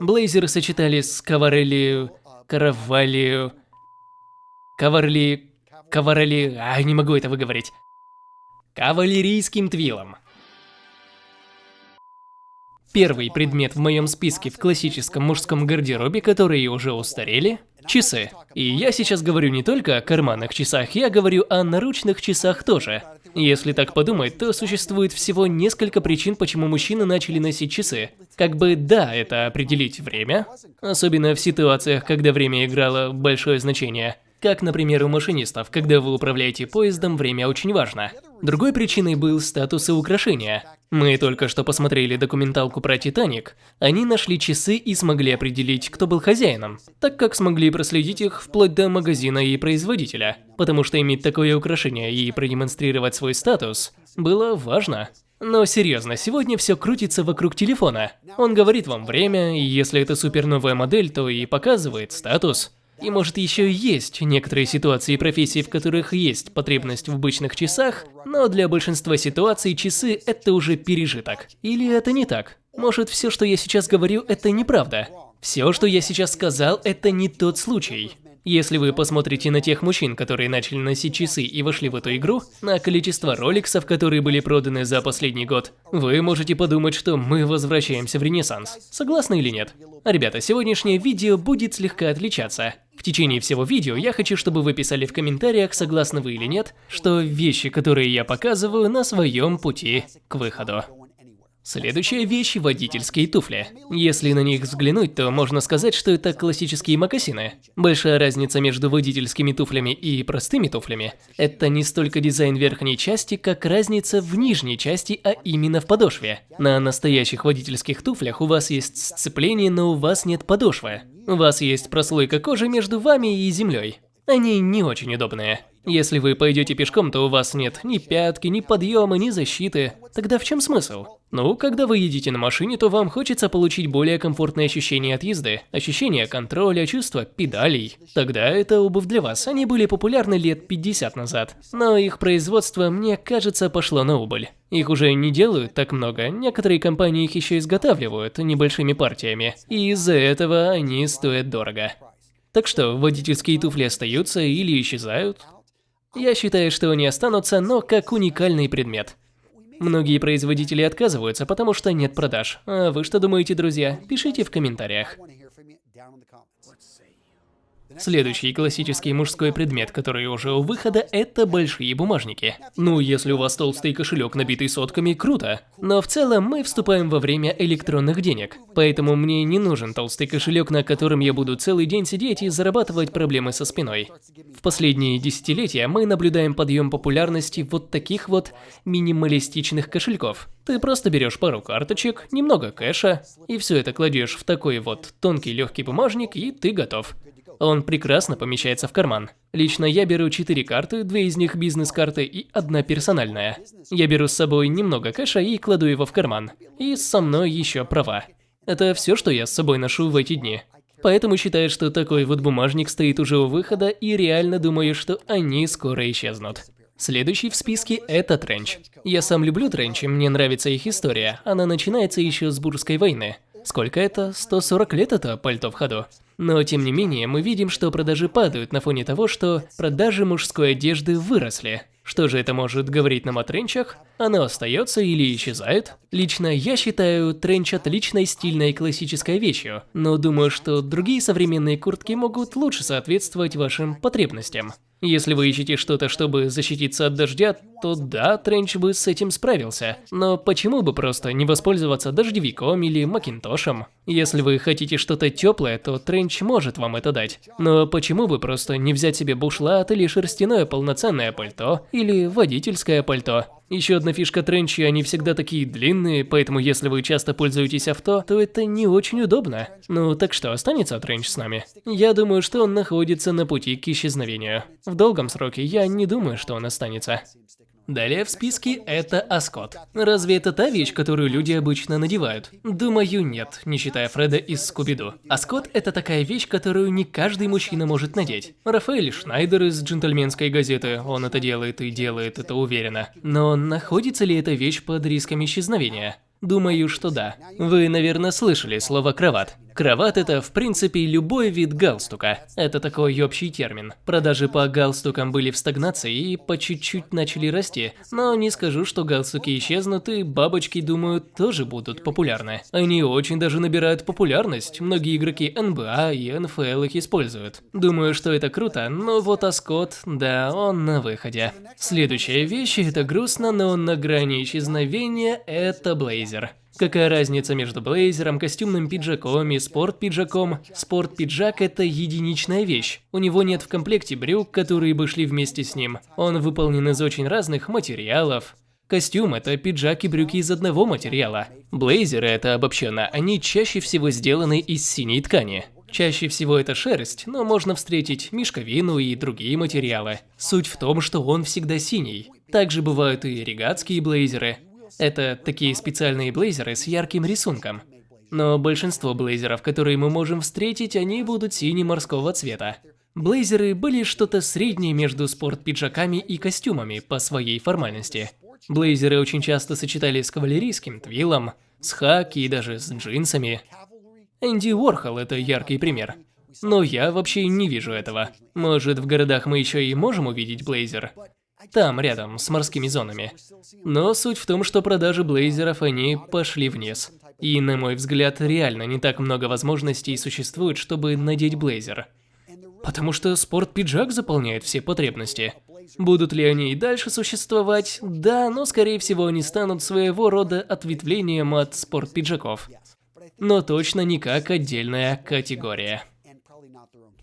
Блейзеры сочетали с каварели... каравалью... Каварли... Каварели... А, не могу это выговорить. Кавалерийским твилом. Первый предмет в моем списке в классическом мужском гардеробе, которые уже устарели – часы. И я сейчас говорю не только о карманных часах, я говорю о наручных часах тоже. Если так подумать, то существует всего несколько причин, почему мужчины начали носить часы. Как бы да, это определить время, особенно в ситуациях, когда время играло большое значение. Как, например, у машинистов, когда вы управляете поездом, время очень важно. Другой причиной был статус и украшения. Мы только что посмотрели документалку про Титаник. Они нашли часы и смогли определить, кто был хозяином, так как смогли проследить их вплоть до магазина и производителя. Потому что иметь такое украшение и продемонстрировать свой статус было важно. Но серьезно, сегодня все крутится вокруг телефона. Он говорит вам время, и если это супер новая модель, то и показывает статус. И может еще есть некоторые ситуации и профессии, в которых есть потребность в обычных часах, но для большинства ситуаций часы – это уже пережиток. Или это не так? Может, все, что я сейчас говорю, это неправда? Все, что я сейчас сказал, это не тот случай. Если вы посмотрите на тех мужчин, которые начали носить часы и вошли в эту игру, на количество роликсов, которые были проданы за последний год, вы можете подумать, что мы возвращаемся в Ренессанс. Согласны или нет? Ребята, сегодняшнее видео будет слегка отличаться. В течение всего видео я хочу, чтобы вы писали в комментариях, согласны вы или нет, что вещи, которые я показываю, на своем пути к выходу. Следующая вещь – водительские туфли. Если на них взглянуть, то можно сказать, что это классические мокасины. Большая разница между водительскими туфлями и простыми туфлями – это не столько дизайн верхней части, как разница в нижней части, а именно в подошве. На настоящих водительских туфлях у вас есть сцепление, но у вас нет подошвы. У вас есть прослойка кожи между вами и землей. Они не очень удобные. Если вы пойдете пешком, то у вас нет ни пятки, ни подъема, ни защиты. Тогда в чем смысл? Ну, когда вы едете на машине, то вам хочется получить более комфортное ощущение от езды, ощущение контроля, чувство педалей. Тогда это обувь для вас. Они были популярны лет 50 назад. Но их производство, мне кажется, пошло на убыль. Их уже не делают так много, некоторые компании их еще изготавливают небольшими партиями, и из-за этого они стоят дорого. Так что, водительские туфли остаются или исчезают? Я считаю, что они останутся, но как уникальный предмет. Многие производители отказываются, потому что нет продаж. А вы что думаете, друзья? Пишите в комментариях. Следующий классический мужской предмет, который уже у выхода, это большие бумажники. Ну, если у вас толстый кошелек, набитый сотками, круто. Но в целом мы вступаем во время электронных денег. Поэтому мне не нужен толстый кошелек, на котором я буду целый день сидеть и зарабатывать проблемы со спиной. В последние десятилетия мы наблюдаем подъем популярности вот таких вот минималистичных кошельков. Ты просто берешь пару карточек, немного кэша, и все это кладешь в такой вот тонкий легкий бумажник, и ты готов. Он прекрасно помещается в карман. Лично я беру 4 карты, две из них бизнес-карты и одна персональная. Я беру с собой немного кэша и кладу его в карман. И со мной еще права. Это все, что я с собой ношу в эти дни. Поэтому считаю, что такой вот бумажник стоит уже у выхода и реально думаю, что они скоро исчезнут. Следующий в списке – это тренч. Я сам люблю тренчи, мне нравится их история. Она начинается еще с Бурской войны. Сколько это? 140 лет это пальто в ходу. Но тем не менее, мы видим, что продажи падают на фоне того, что продажи мужской одежды выросли. Что же это может говорить нам о тренчах? Оно остается или исчезает? Лично я считаю тренч отличной стильной классической вещью, но думаю, что другие современные куртки могут лучше соответствовать вашим потребностям. Если вы ищете что-то, чтобы защититься от дождя, то да, Тренч бы с этим справился. Но почему бы просто не воспользоваться дождевиком или макинтошем? Если вы хотите что-то теплое, то Тренч может вам это дать. Но почему бы просто не взять себе бушлат или шерстяное полноценное пальто, или водительское пальто? Еще одна фишка тренчи, они всегда такие длинные, поэтому если вы часто пользуетесь авто, то это не очень удобно. Ну так что, останется тренч с нами? Я думаю, что он находится на пути к исчезновению. В долгом сроке я не думаю, что он останется. Далее в списке это Аскот. Разве это та вещь, которую люди обычно надевают? Думаю, нет, не считая Фреда из Скуби-Ду. Аскот это такая вещь, которую не каждый мужчина может надеть. Рафаэль Шнайдер из джентльменской газеты, он это делает и делает это уверенно. Но находится ли эта вещь под риском исчезновения? Думаю, что да. Вы, наверное, слышали слово «кроват». Крават это в принципе любой вид галстука. Это такой общий термин. Продажи по галстукам были в стагнации и по чуть-чуть начали расти. Но не скажу, что галстуки исчезнут и бабочки, думаю, тоже будут популярны. Они очень даже набирают популярность. Многие игроки НБА и НФЛ их используют. Думаю, что это круто, но вот Аскот, да, он на выходе. Следующая вещь, это грустно, но на грани исчезновения, это блейзер. Какая разница между блейзером, костюмным пиджаком и спорт-пиджаком? Спорт-пиджак – это единичная вещь. У него нет в комплекте брюк, которые бы шли вместе с ним. Он выполнен из очень разных материалов. Костюм – это пиджак и брюки из одного материала. Блейзеры – это обобщенно, они чаще всего сделаны из синей ткани. Чаще всего это шерсть, но можно встретить мешковину и другие материалы. Суть в том, что он всегда синий. Также бывают и регатские блейзеры, это такие специальные блейзеры с ярким рисунком. Но большинство блейзеров, которые мы можем встретить, они будут сине-морского цвета. Блейзеры были что-то среднее между спорт-пиджаками и костюмами по своей формальности. Блейзеры очень часто сочетали с кавалерийским твилом, с хаки и даже с джинсами. Энди Уорхол – это яркий пример. Но я вообще не вижу этого. Может, в городах мы еще и можем увидеть блейзер? Там, рядом, с морскими зонами. Но суть в том, что продажи блейзеров, они пошли вниз. И, на мой взгляд, реально не так много возможностей существует, чтобы надеть блейзер. Потому что спорт-пиджак заполняет все потребности. Будут ли они и дальше существовать? Да, но скорее всего они станут своего рода ответвлением от спорт-пиджаков. Но точно не как отдельная категория.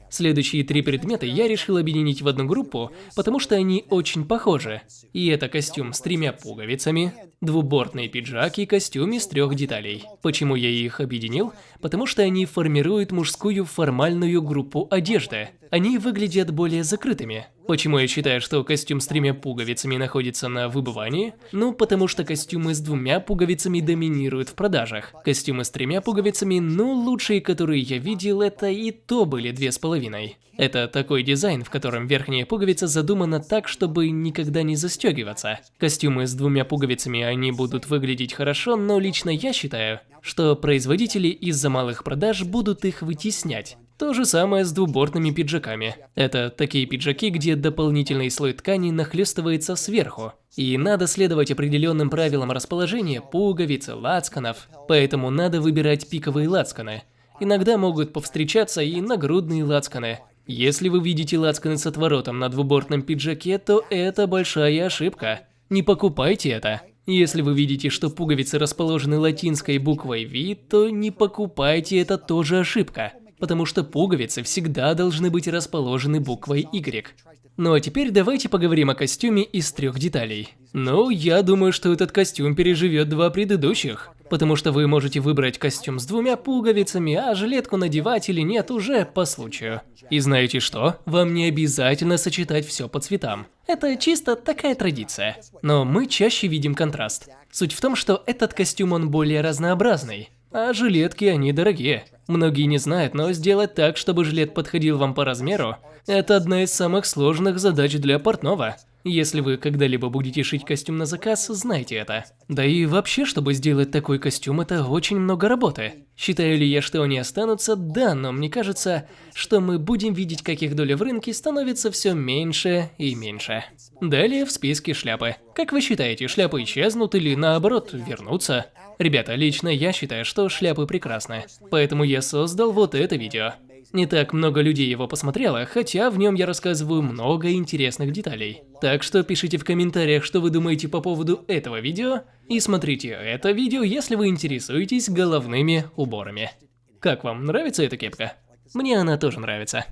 Следующие три предмета я решил объединить в одну группу, потому что они очень похожи. И это костюм с тремя пуговицами, двубортный пиджак и костюм из трех деталей. Почему я их объединил? Потому что они формируют мужскую формальную группу одежды. Они выглядят более закрытыми. Почему я считаю, что костюм с тремя пуговицами находится на выбывании? Ну, потому что костюмы с двумя пуговицами доминируют в продажах. Костюмы с тремя пуговицами, ну, лучшие, которые я видел, это и то были две с половиной. Это такой дизайн, в котором верхняя пуговица задумана так, чтобы никогда не застегиваться. Костюмы с двумя пуговицами, они будут выглядеть хорошо, но лично я считаю, что производители из-за малых продаж будут их вытеснять. То же самое с двубортными пиджаками. Это такие пиджаки, где дополнительный слой ткани нахлестывается сверху. И надо следовать определенным правилам расположения пуговиц и лацканов, поэтому надо выбирать пиковые лацканы. Иногда могут повстречаться и нагрудные лацканы. Если вы видите лацканы с отворотом на двубортном пиджаке, то это большая ошибка. Не покупайте это. Если вы видите, что пуговицы расположены латинской буквой V, то не покупайте, это тоже ошибка потому что пуговицы всегда должны быть расположены буквой Y. Ну а теперь давайте поговорим о костюме из трех деталей. Ну, я думаю, что этот костюм переживет два предыдущих. Потому что вы можете выбрать костюм с двумя пуговицами, а жилетку надевать или нет уже по случаю. И знаете что? Вам не обязательно сочетать все по цветам. Это чисто такая традиция. Но мы чаще видим контраст. Суть в том, что этот костюм он более разнообразный. А жилетки, они дорогие. Многие не знают, но сделать так, чтобы жилет подходил вам по размеру, это одна из самых сложных задач для портного. Если вы когда-либо будете шить костюм на заказ, знайте это. Да и вообще, чтобы сделать такой костюм, это очень много работы. Считаю ли я, что они останутся? Да, но мне кажется, что мы будем видеть, как их доля в рынке становится все меньше и меньше. Далее в списке шляпы. Как вы считаете, шляпы исчезнут или наоборот вернутся? Ребята, лично я считаю, что шляпы прекрасны, поэтому я создал вот это видео. Не так много людей его посмотрело, хотя в нем я рассказываю много интересных деталей. Так что пишите в комментариях, что вы думаете по поводу этого видео, и смотрите это видео, если вы интересуетесь головными уборами. Как вам, нравится эта кепка? Мне она тоже нравится.